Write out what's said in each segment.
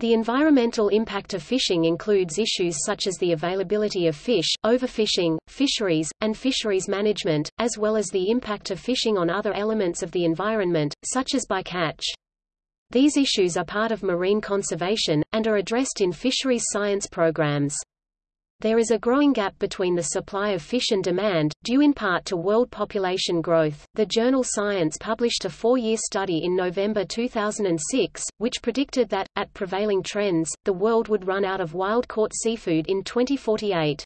The environmental impact of fishing includes issues such as the availability of fish, overfishing, fisheries, and fisheries management, as well as the impact of fishing on other elements of the environment, such as bycatch. These issues are part of marine conservation, and are addressed in fisheries science programs. There is a growing gap between the supply of fish and demand, due in part to world population growth. The journal Science published a four-year study in November 2006, which predicted that, at prevailing trends, the world would run out of wild-caught seafood in 2048.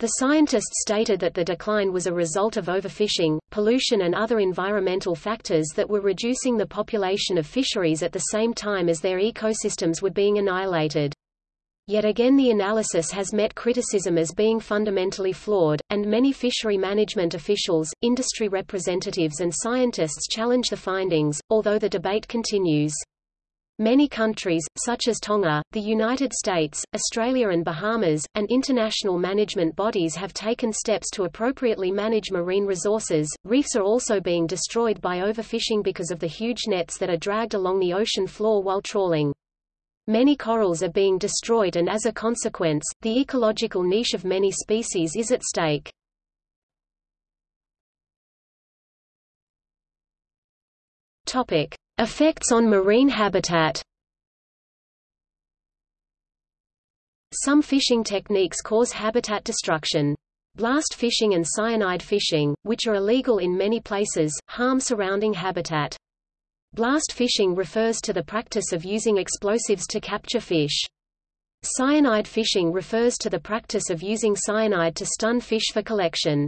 The scientists stated that the decline was a result of overfishing, pollution and other environmental factors that were reducing the population of fisheries at the same time as their ecosystems were being annihilated. Yet again the analysis has met criticism as being fundamentally flawed, and many fishery management officials, industry representatives and scientists challenge the findings, although the debate continues. Many countries, such as Tonga, the United States, Australia and Bahamas, and international management bodies have taken steps to appropriately manage marine resources. Reefs are also being destroyed by overfishing because of the huge nets that are dragged along the ocean floor while trawling. Many corals are being destroyed and as a consequence, the ecological niche of many species is at stake. Topic: Effects on marine habitat. Some fishing techniques cause habitat destruction. Blast fishing and cyanide fishing, which are illegal in many places, harm surrounding habitat. Blast fishing refers to the practice of using explosives to capture fish. Cyanide fishing refers to the practice of using cyanide to stun fish for collection.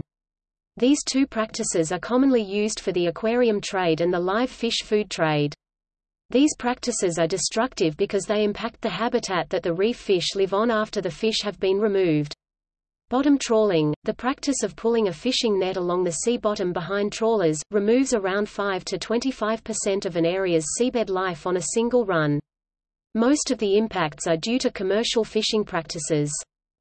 These two practices are commonly used for the aquarium trade and the live fish food trade. These practices are destructive because they impact the habitat that the reef fish live on after the fish have been removed. Bottom trawling, the practice of pulling a fishing net along the sea bottom behind trawlers, removes around 5 to 25% of an area's seabed life on a single run. Most of the impacts are due to commercial fishing practices.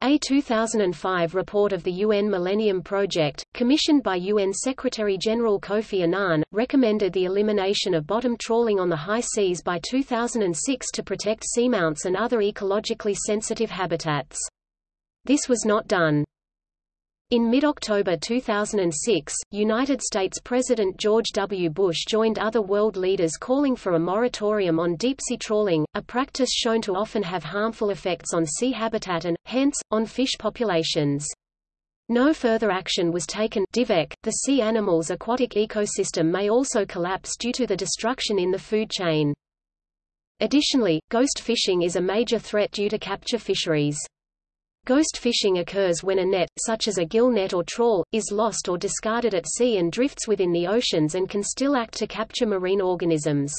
A 2005 report of the UN Millennium Project, commissioned by UN Secretary-General Kofi Annan, recommended the elimination of bottom trawling on the high seas by 2006 to protect seamounts and other ecologically sensitive habitats. This was not done. In mid-October 2006, United States President George W. Bush joined other world leaders calling for a moratorium on deep-sea trawling, a practice shown to often have harmful effects on sea habitat and, hence, on fish populations. No further action was taken DIVEC. .The sea animal's aquatic ecosystem may also collapse due to the destruction in the food chain. Additionally, ghost fishing is a major threat due to capture fisheries. Ghost fishing occurs when a net, such as a gill net or trawl, is lost or discarded at sea and drifts within the oceans and can still act to capture marine organisms.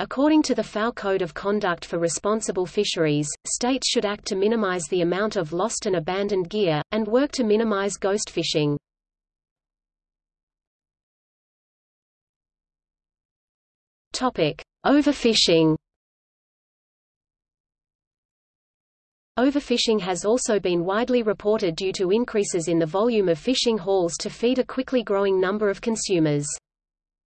According to the FAO Code of Conduct for Responsible Fisheries, states should act to minimize the amount of lost and abandoned gear, and work to minimize ghost fishing. Overfishing Overfishing has also been widely reported due to increases in the volume of fishing hauls to feed a quickly growing number of consumers.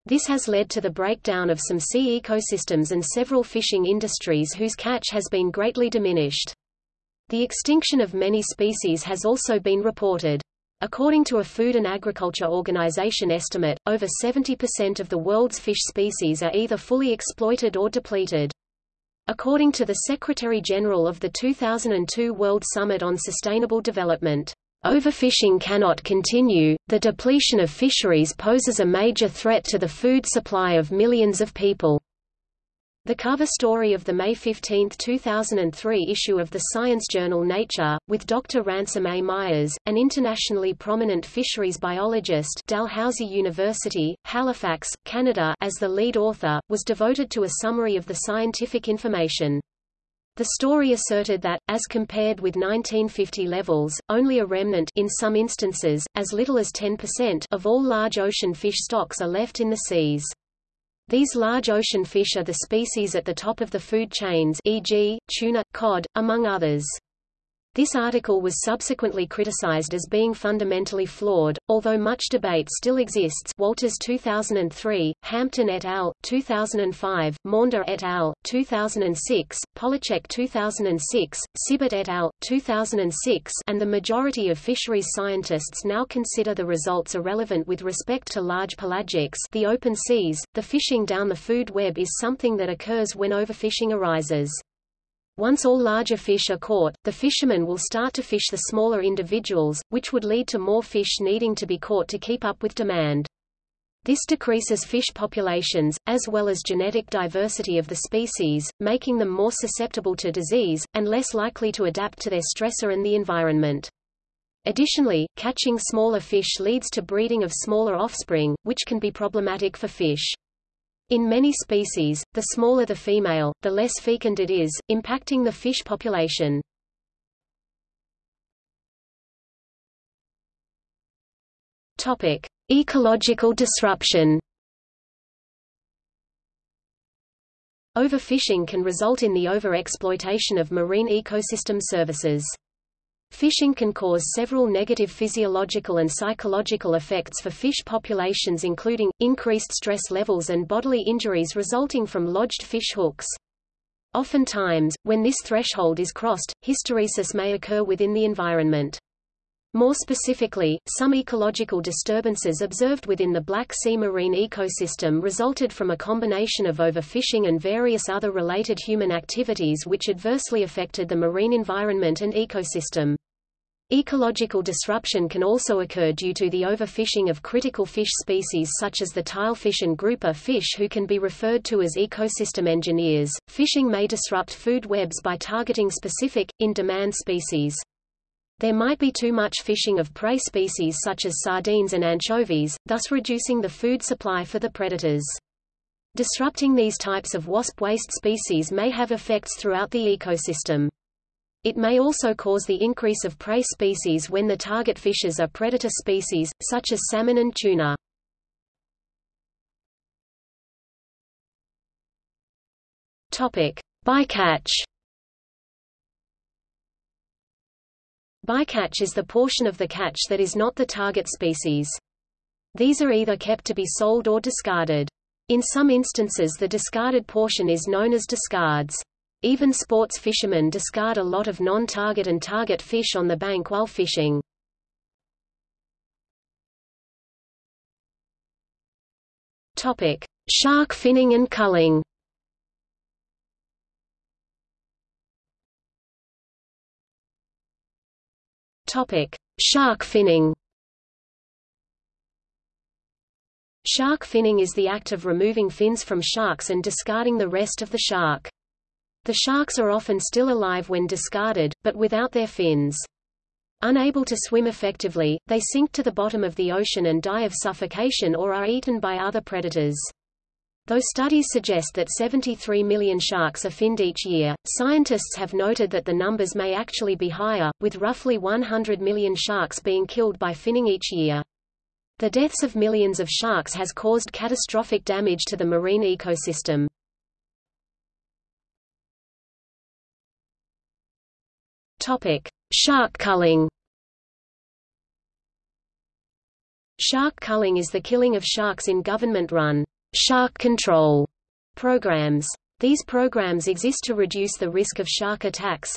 This has led to the breakdown of some sea ecosystems and several fishing industries whose catch has been greatly diminished. The extinction of many species has also been reported. According to a Food and Agriculture Organization estimate, over 70% of the world's fish species are either fully exploited or depleted. According to the Secretary-General of the 2002 World Summit on Sustainable Development, Overfishing cannot continue, the depletion of fisheries poses a major threat to the food supply of millions of people. The cover story of the May 15, 2003 issue of the science journal Nature, with Dr. Ransom A. Myers, an internationally prominent fisheries biologist Dalhousie University, Halifax, Canada as the lead author, was devoted to a summary of the scientific information. The story asserted that, as compared with 1950 levels, only a remnant in some instances, as little as 10% of all large ocean fish stocks are left in the seas. These large ocean fish are the species at the top of the food chains e.g., tuna, cod, among others. This article was subsequently criticized as being fundamentally flawed, although much debate still exists Walters 2003, Hampton et al., 2005, Maunder et al., 2006, Polacheck 2006, Sibert et al., 2006 and the majority of fisheries scientists now consider the results irrelevant with respect to large pelagics the open seas. The fishing down the food web is something that occurs when overfishing arises. Once all larger fish are caught, the fishermen will start to fish the smaller individuals, which would lead to more fish needing to be caught to keep up with demand. This decreases fish populations, as well as genetic diversity of the species, making them more susceptible to disease, and less likely to adapt to their stressor and the environment. Additionally, catching smaller fish leads to breeding of smaller offspring, which can be problematic for fish. In many species, the smaller the female, the less fecund it is, impacting the fish population. Topic: Ecological disruption. Overfishing can result in the overexploitation of marine ecosystem services. Fishing can cause several negative physiological and psychological effects for fish populations including, increased stress levels and bodily injuries resulting from lodged fish hooks. Oftentimes, when this threshold is crossed, hysteresis may occur within the environment. More specifically, some ecological disturbances observed within the Black Sea marine ecosystem resulted from a combination of overfishing and various other related human activities which adversely affected the marine environment and ecosystem. Ecological disruption can also occur due to the overfishing of critical fish species such as the tilefish and grouper fish who can be referred to as ecosystem engineers. Fishing may disrupt food webs by targeting specific, in-demand species. There might be too much fishing of prey species such as sardines and anchovies, thus reducing the food supply for the predators. Disrupting these types of wasp waist species may have effects throughout the ecosystem. It may also cause the increase of prey species when the target fishes are predator species, such as salmon and tuna. Bycatch. Bycatch is the portion of the catch that is not the target species. These are either kept to be sold or discarded. In some instances the discarded portion is known as discards. Even sports fishermen discard a lot of non-target and target fish on the bank while fishing. Topic: Shark finning and culling. Topic: Shark finning. Shark finning is the act of removing fins from sharks and discarding the rest of the shark. The sharks are often still alive when discarded, but without their fins. Unable to swim effectively, they sink to the bottom of the ocean and die of suffocation or are eaten by other predators. Though studies suggest that 73 million sharks are finned each year, scientists have noted that the numbers may actually be higher, with roughly 100 million sharks being killed by finning each year. The deaths of millions of sharks has caused catastrophic damage to the marine ecosystem. Topic: Shark culling. Shark culling is the killing of sharks in government-run shark control programs. These programs exist to reduce the risk of shark attacks.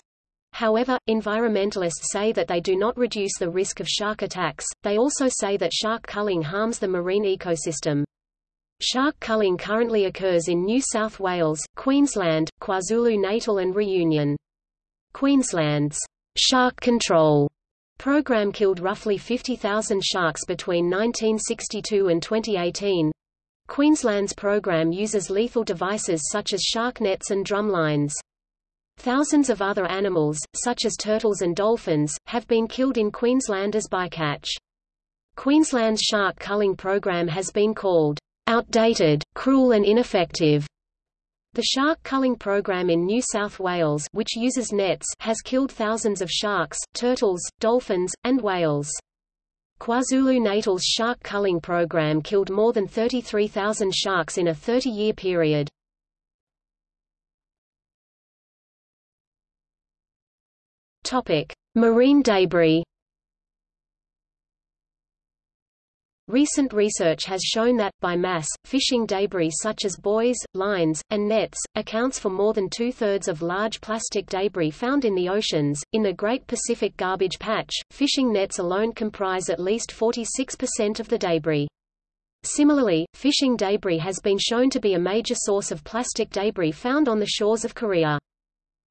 However, environmentalists say that they do not reduce the risk of shark attacks. They also say that shark culling harms the marine ecosystem. Shark culling currently occurs in New South Wales, Queensland, KwaZulu-Natal and Reunion. Queensland's shark control program killed roughly 50,000 sharks between 1962 and 2018. Queensland's program uses lethal devices such as shark nets and drumlines. Thousands of other animals, such as turtles and dolphins, have been killed in Queensland as bycatch. Queensland's shark culling program has been called outdated, cruel and ineffective. The shark culling program in New South Wales which uses nets has killed thousands of sharks, turtles, dolphins, and whales. KwaZulu-Natal's shark culling program killed more than 33,000 sharks in a 30-year period. Marine debris. Recent research has shown that, by mass, fishing debris such as buoys, lines, and nets, accounts for more than two-thirds of large plastic debris found in the oceans. In the Great Pacific Garbage Patch, fishing nets alone comprise at least 46% of the debris. Similarly, fishing debris has been shown to be a major source of plastic debris found on the shores of Korea.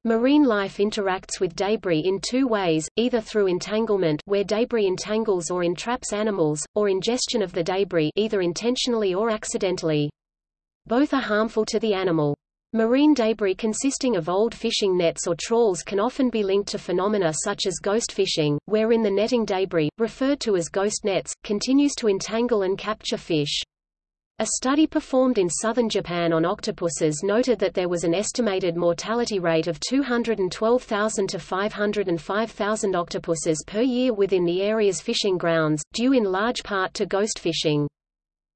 Marine life interacts with debris in two ways, either through entanglement where debris entangles or entraps animals, or ingestion of the debris either intentionally or accidentally. Both are harmful to the animal. Marine debris consisting of old fishing nets or trawls can often be linked to phenomena such as ghost fishing, wherein the netting debris, referred to as ghost nets, continues to entangle and capture fish. A study performed in southern Japan on octopuses noted that there was an estimated mortality rate of 212,000 to 505,000 octopuses per year within the area's fishing grounds, due in large part to ghost fishing.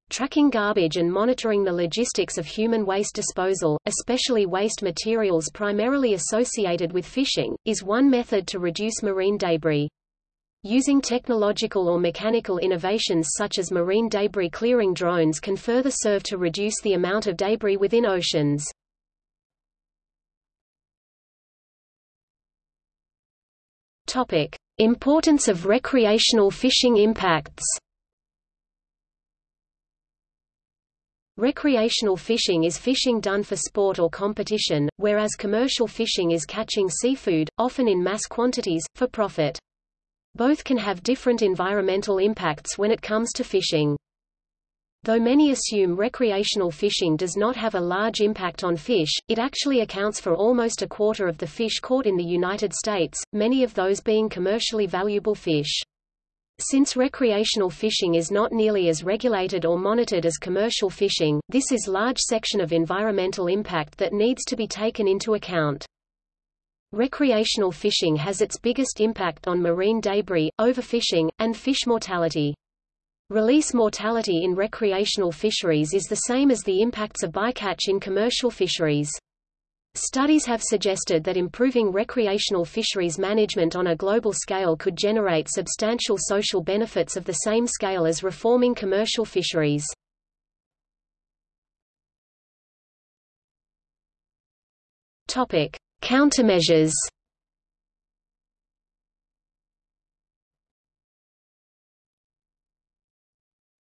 Tracking garbage and monitoring the logistics of human waste disposal, especially waste materials primarily associated with fishing, is one method to reduce marine debris. Using technological or mechanical innovations such as marine debris clearing drones can further serve to reduce the amount of debris within oceans. Topic: Importance of recreational fishing impacts. Recreational fishing is fishing done for sport or competition, whereas commercial fishing is catching seafood, often in mass quantities, for profit. Both can have different environmental impacts when it comes to fishing. Though many assume recreational fishing does not have a large impact on fish, it actually accounts for almost a quarter of the fish caught in the United States, many of those being commercially valuable fish. Since recreational fishing is not nearly as regulated or monitored as commercial fishing, this is large section of environmental impact that needs to be taken into account. Recreational fishing has its biggest impact on marine debris, overfishing, and fish mortality. Release mortality in recreational fisheries is the same as the impacts of bycatch in commercial fisheries. Studies have suggested that improving recreational fisheries management on a global scale could generate substantial social benefits of the same scale as reforming commercial fisheries. Countermeasures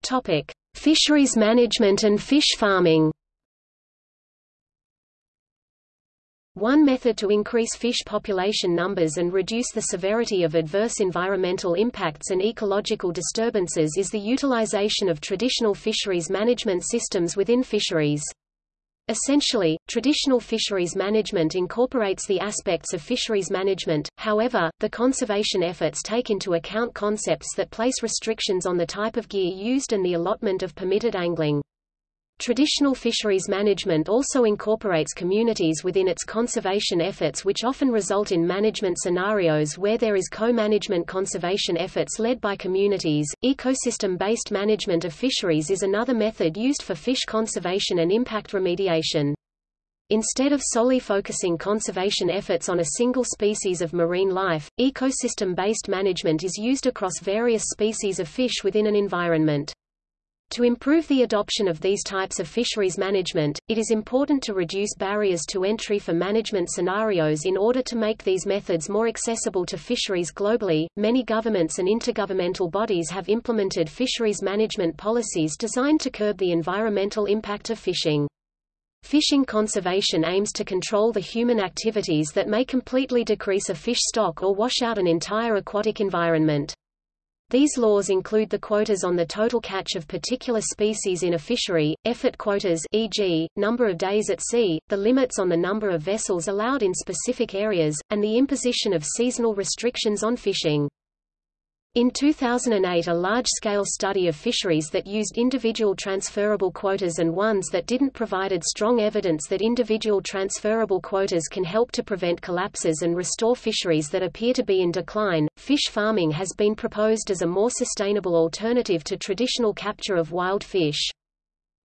Topic: Fisheries management and fish farming. One method to increase fish population numbers and reduce the severity of adverse environmental impacts and ecological disturbances is the utilization of traditional fisheries management systems within fisheries. Essentially, traditional fisheries management incorporates the aspects of fisheries management, however, the conservation efforts take into account concepts that place restrictions on the type of gear used and the allotment of permitted angling. Traditional fisheries management also incorporates communities within its conservation efforts which often result in management scenarios where there is co-management conservation efforts led by communities. Ecosystem-based management of fisheries is another method used for fish conservation and impact remediation. Instead of solely focusing conservation efforts on a single species of marine life, ecosystem-based management is used across various species of fish within an environment. To improve the adoption of these types of fisheries management, it is important to reduce barriers to entry for management scenarios in order to make these methods more accessible to fisheries globally. Many governments and intergovernmental bodies have implemented fisheries management policies designed to curb the environmental impact of fishing. Fishing conservation aims to control the human activities that may completely decrease a fish stock or wash out an entire aquatic environment. These laws include the quotas on the total catch of particular species in a fishery, effort quotas e.g., number of days at sea, the limits on the number of vessels allowed in specific areas, and the imposition of seasonal restrictions on fishing. In 2008 a large-scale study of fisheries that used individual transferable quotas and ones that didn't provided strong evidence that individual transferable quotas can help to prevent collapses and restore fisheries that appear to be in decline. Fish farming has been proposed as a more sustainable alternative to traditional capture of wild fish.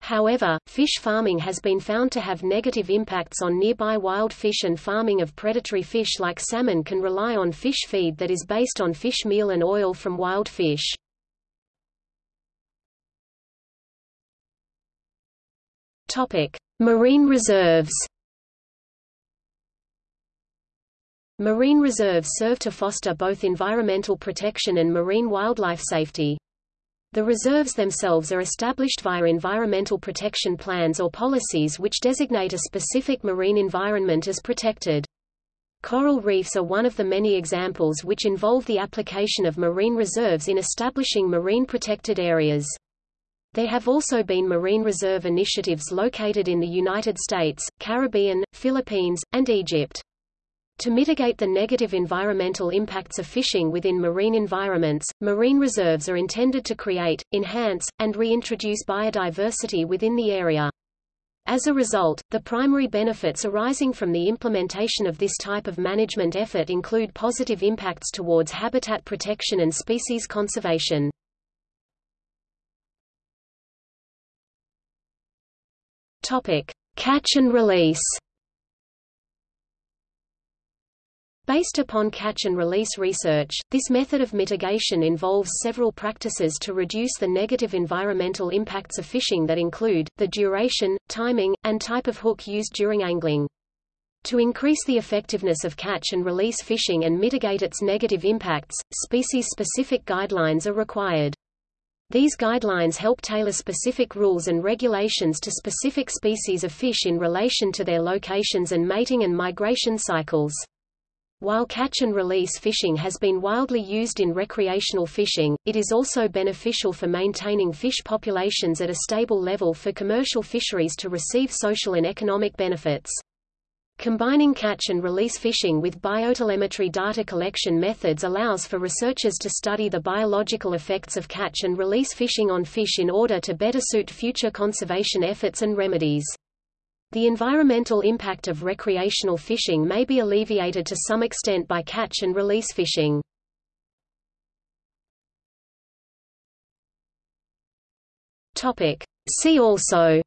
However, fish farming has been found to have negative impacts on nearby wild fish and farming of predatory fish like salmon can rely on fish feed that is based on fish meal and oil from wild fish. Marine reserves. Marine reserves serve to foster both environmental protection and marine wildlife safety. The reserves themselves are established via environmental protection plans or policies which designate a specific marine environment as protected. Coral reefs are one of the many examples which involve the application of marine reserves in establishing marine protected areas. There have also been marine reserve initiatives located in the United States, Caribbean, Philippines, and Egypt. To mitigate the negative environmental impacts of fishing within marine environments, marine reserves are intended to create, enhance, and reintroduce biodiversity within the area. As a result, the primary benefits arising from the implementation of this type of management effort include positive impacts towards habitat protection and species conservation. Catch and release. Based upon catch and release research, this method of mitigation involves several practices to reduce the negative environmental impacts of fishing that include, the duration, timing, and type of hook used during angling. To increase the effectiveness of catch and release fishing and mitigate its negative impacts, species-specific guidelines are required. These guidelines help tailor specific rules and regulations to specific species of fish in relation to their locations and mating and migration cycles. While catch and release fishing has been wildly used in recreational fishing, it is also beneficial for maintaining fish populations at a stable level for commercial fisheries to receive social and economic benefits. Combining catch and release fishing with biotelemetry data collection methods allows for researchers to study the biological effects of catch and release fishing on fish in order to better suit future conservation efforts and remedies. The environmental impact of recreational fishing may be alleviated to some extent by catch and release fishing. See also.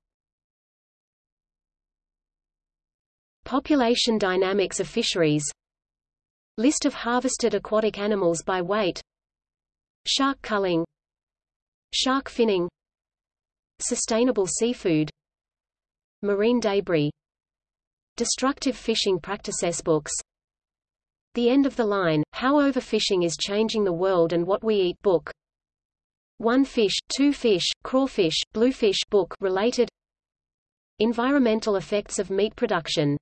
Population dynamics of fisheries. List of harvested aquatic animals by weight. Shark culling. Shark finning. Sustainable seafood Marine debris Destructive fishing practices books. The End of the Line, How Overfishing is Changing the World and What We Eat book. One Fish, Two Fish, Crawfish, Bluefish book related. Environmental effects of meat production